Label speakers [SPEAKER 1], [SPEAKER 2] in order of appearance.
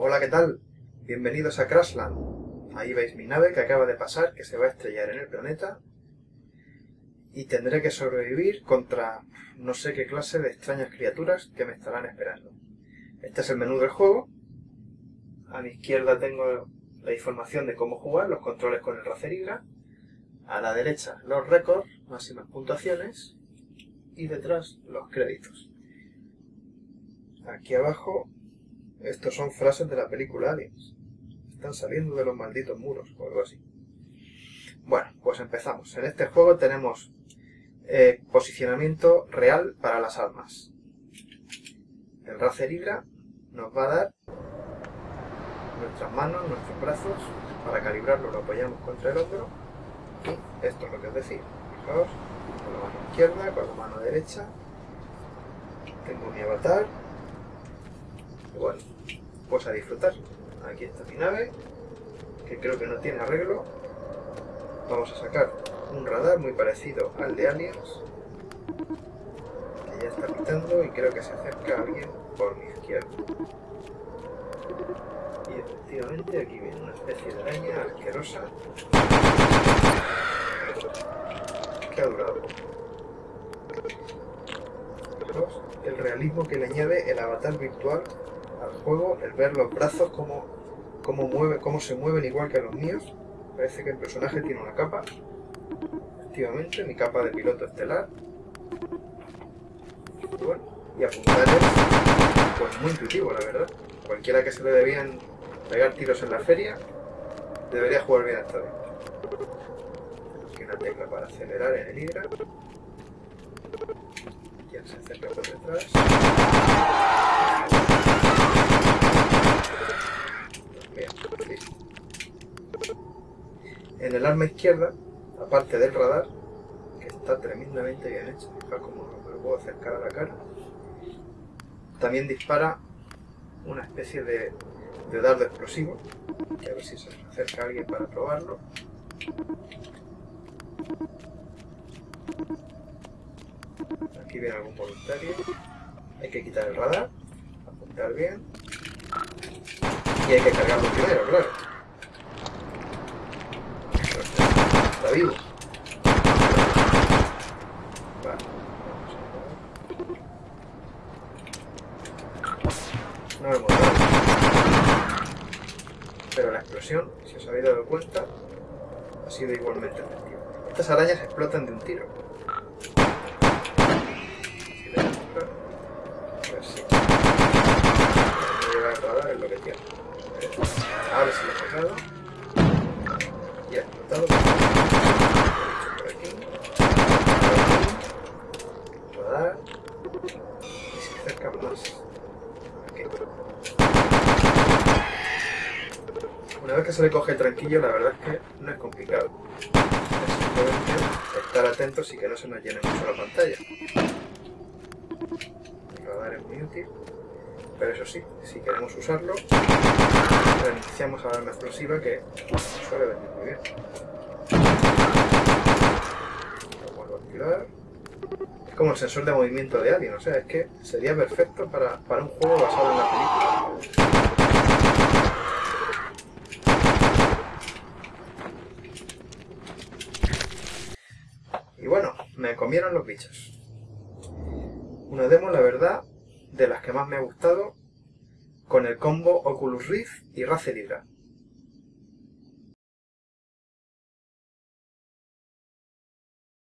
[SPEAKER 1] Hola, ¿qué tal? Bienvenidos a Crashland. Ahí veis mi nave que acaba de pasar, que se va a estrellar en el planeta. Y tendré que sobrevivir contra no sé qué clase de extrañas criaturas que me estarán esperando. Este es el menú del juego. A mi izquierda tengo la información de cómo jugar, los controles con el Razer A la derecha los récords, máximas puntuaciones. Y detrás los créditos. Aquí abajo estos son frases de la película Aliens. Están saliendo de los malditos muros o algo así. Bueno, pues empezamos. En este juego tenemos eh, posicionamiento real para las armas. El Razer Hydra nos va a dar nuestras manos, nuestros brazos, para calibrarlo lo apoyamos contra el hombro y esto es lo que os decía. Fijaos, con la mano izquierda, con la mano derecha, tengo mi avatar, bueno, pues a disfrutar. Aquí está mi nave, que creo que no tiene arreglo. Vamos a sacar un radar muy parecido al de Aliens, que ya está pitando y creo que se acerca alguien por mi izquierda. Y efectivamente aquí viene una especie de araña asquerosa que ha durado. El realismo que le añade el avatar virtual al juego, el ver los brazos, cómo, cómo, mueve, cómo se mueven igual que los míos. Parece que el personaje tiene una capa. Efectivamente, mi capa de piloto estelar. Bueno, y apuntar es pues muy intuitivo, la verdad. Cualquiera que se le debían pegar tiros en la feria, debería jugar bien esta vez. Aquí una tecla para acelerar en el Hydra. Ya se acerca por detrás. En el arma izquierda, aparte del radar, que está tremendamente bien hecho, fijaos cómo me lo puedo acercar a la cara, también dispara una especie de, de dardo explosivo, a ver si se acerca alguien para probarlo. Aquí viene algún voluntario. Hay que quitar el radar, apuntar bien. Y hay que cargarlo primero, claro. Está vivo. No hemos dado. Pero la explosión, si os habéis dado cuenta, ha sido igualmente efectiva. Estas arañas explotan de un tiro. Si le a ver si. No es lo que tiene. Ahora sí lo he sacado. Y ha explotado. Una vez que se le coge el tranquillo, la verdad es que no es complicado. Es simplemente estar atentos y que no se nos llene mucho la pantalla. El radar es muy útil, pero eso sí, si queremos usarlo, reiniciamos a la arma explosiva que suele venir muy bien. Lo vuelvo a activar. Como el sensor de movimiento de Alien, o sea, es que sería perfecto para, para un juego basado en la película. me comieron los bichos. Una demo, la verdad, de las que más me ha gustado, con el combo Oculus Rift y Razer Hydra.